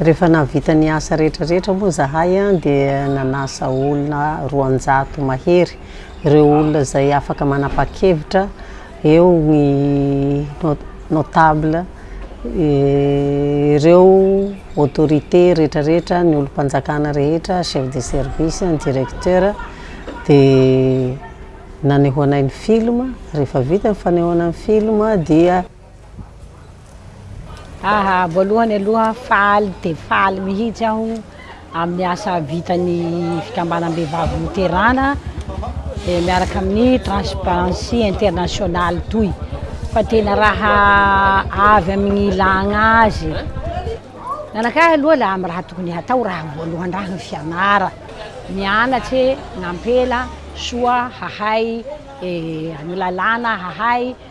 Rehefa nahavita ny asa rehetra rehetra moa izahay dia nanasa olona roanjato mahery, ireo olona izay afaka manapa-kevitra, eo ny notable, ireo autorité rehetra rehetra, ny olom-panjakana rehetra, chef de service, ny directeur, dia nanehoanay ny film, rehefa vita ny fanehoana ny film dia. Aah voalohany aloha faly dia faly mihitsy aho amin'ny asa vitan'ny fikambanam-behivavy Loterana miaraka amin'ny Transparency International toy fa tena raha avy amin'ny ilagna azy e! Ny anakahy aloha la amin'ny raha tokony hatao raha voalohany indrindra ny fianarana, mianatse nampela soa hahay ny lalàna, hahay.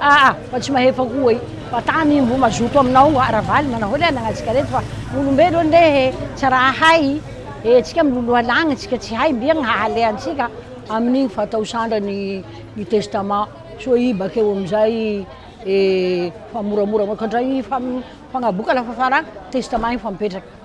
Aa fa tsy mahefa koa oe fa tany mbo mazoto aminao oa ravalo manao oe nagnatsika reto fa olombelo anie he tsy raha ahay ee tsika miloloha lagny tsika tsy hay mby ny hahale antsika aminigny fatao sandra ny ny testament soa i bakeo amizay ee fa moramora koa ndray ny fagnaboka lafa faragny testament efa mipetraka.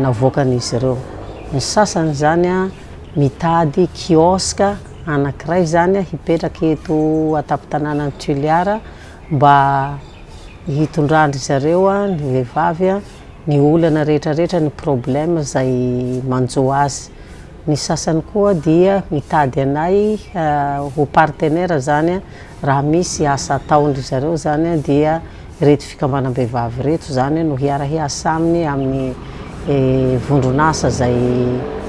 navoakan'izy ireo. Ny sasany izany mitady kiosque anankiray izany hipetraka eto an-tampon-tanànan'i Toliara mba hitondran-dry zareo ny vehivavy ny olana rehetrarehetra, ny problème izay manjo azy. Ny sasany koa dia mitady anay ho partenaire izany raha misy asa ataon-dry zareo izany dia Ireto fikambanam-behivavy ireto izany no hiara-hiasa aminy amin'ny vondron'asa izay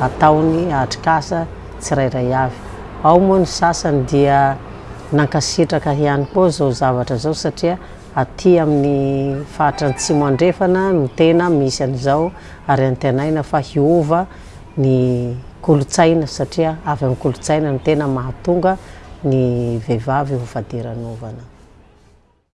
ataony atrikasa tsirairay avy. Ao moa ny sasany dia nankasitraka ihany koa izao zavatra izao satria aty amin'ny faritra Antsimo Andrefana no tena misy an'izao ary antenaina fa hiova ny kolontsaina satria avy amin'ny kolontsaina no tena mahatonga ny vehivavy ho fadiranovana.